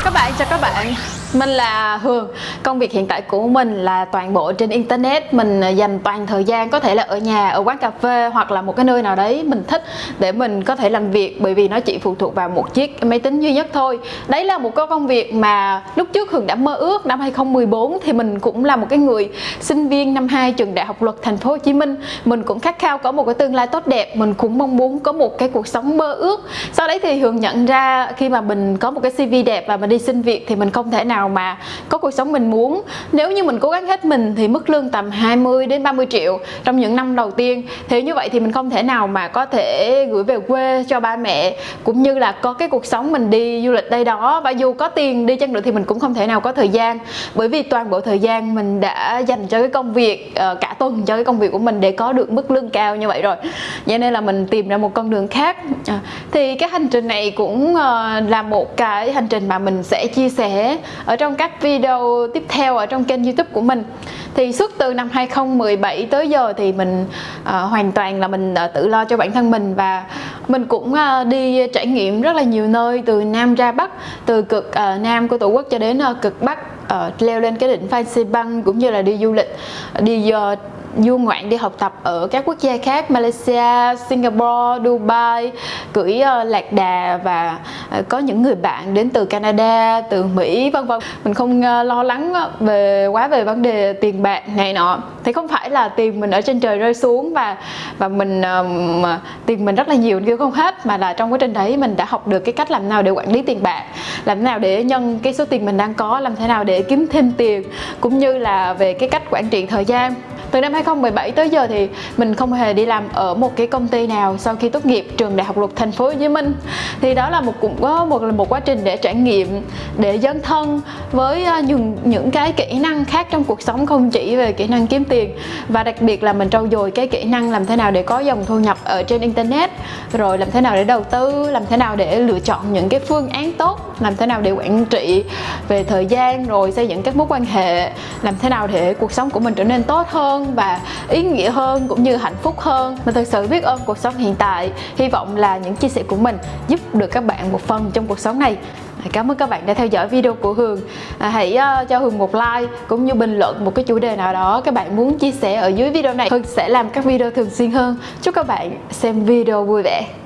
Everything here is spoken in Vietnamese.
Chào các bạn, chào các bạn. Mình là Hường. Công việc hiện tại của mình là toàn bộ trên Internet. Mình à, dành toàn thời gian có thể là ở nhà, ở quán cà phê Hoặc là một cái nơi nào đấy mình thích để mình có thể làm việc Bởi vì nó chỉ phụ thuộc vào một chiếc máy tính duy nhất thôi. Đấy là một cái công việc mà lúc trước Hường đã mơ ước. Năm 2014 thì mình cũng là một cái người sinh viên năm 2 trường Đại học Luật Thành phố Hồ Chí Minh. Mình cũng khát khao có một cái tương lai tốt đẹp. Mình cũng mong muốn có một cái cuộc sống mơ ước. Sau đấy thì Hường nhận ra khi mà mình có một cái CV đẹp và mình đi xin việc thì mình không thể nào mà có cuộc sống mình muốn. Nếu như mình cố gắng hết mình thì mức lương tầm 20 đến 30 triệu trong những năm đầu tiên. Thế như vậy thì mình không thể nào mà có thể gửi về quê cho ba mẹ, cũng như là có cái cuộc sống mình đi du lịch đây đó. Và dù có tiền đi chăng nữa thì mình cũng không thể nào có thời gian. Bởi vì toàn bộ thời gian mình đã dành cho cái công việc ờ, cả tuần cho cái công việc của mình để có được mức lương cao như vậy rồi. Cho nên là mình tìm ra một con đường khác. Ờ, thì cái hành trình này cũng ờ, là một cái hành trình mà mình sẽ chia sẻ ở trong các video tiếp theo ở trong kênh youtube của mình. Thì suốt từ năm 2017 tới giờ thì mình uh, hoàn toàn là mình uh, tự lo cho bản thân mình và mình cũng uh, đi trải nghiệm rất là nhiều nơi từ Nam ra Bắc từ cực uh, Nam của Tổ quốc cho đến uh, cực Bắc uh, leo lên cái đỉnh Phan Xi Băng cũng như là đi du lịch đi uh, du ngoạn đi học tập ở các quốc gia khác Malaysia, Singapore, Dubai cưỡi uh, ờ, lạc đà và uh, có những người bạn đến từ Canada, từ Mỹ vân vân. Mình không uh, lo lắng về quá về vấn đề tiền bạc này nọ. Thì không phải là tiền mình ở trên trời rơi xuống và và mình uh, tiền mình rất là nhiều kêu không hết mà là trong quá trình đấy mình đã học được cái cách làm nào để quản lý tiền bạc làm thế nào để nhân cái số tiền mình đang có làm thế nào để kiếm thêm tiền cũng như là về cái cách quản trị thời gian từ năm 2017 tới giờ thì mình không hề đi làm ở một cái công ty nào sau khi tốt nghiệp trường Đại học Luật Thành phố Hồ Chí Minh. Thì đó là một cũng có một một quá trình để trải nghiệm, để dấn thân với à, những những cái kỹ năng khác trong cuộc sống, không chỉ về kỹ năng kiếm tiền. Và đặc biệt là mình trau dồi cái kỹ năng làm thế nào để có dòng thu nhập ở trên internet, rồi làm thế nào để đầu tư, làm thế nào để lựa chọn những cái phương án tốt, làm thế nào để quản trị về thời gian, rồi xây dựng các mối quan hệ, làm thế nào để cuộc sống của mình trở nên tốt hơn hơn và ý nghĩa hơn cũng như hạnh phúc hơn. Mình thật sự biết ơn cuộc sống hiện tại. Hy vọng là những chia sẻ của mình giúp được các bạn một phần trong cuộc sống này. Cảm ơn các bạn đã theo dõi video của Hường. À, Hãy uh, cho Hường một like cũng như bình luận một cái chủ đề nào đó các bạn muốn chia sẻ ở dưới video này. Hường sẽ làm các video thường xuyên hơn. Chúc các bạn xem video vui vẻ.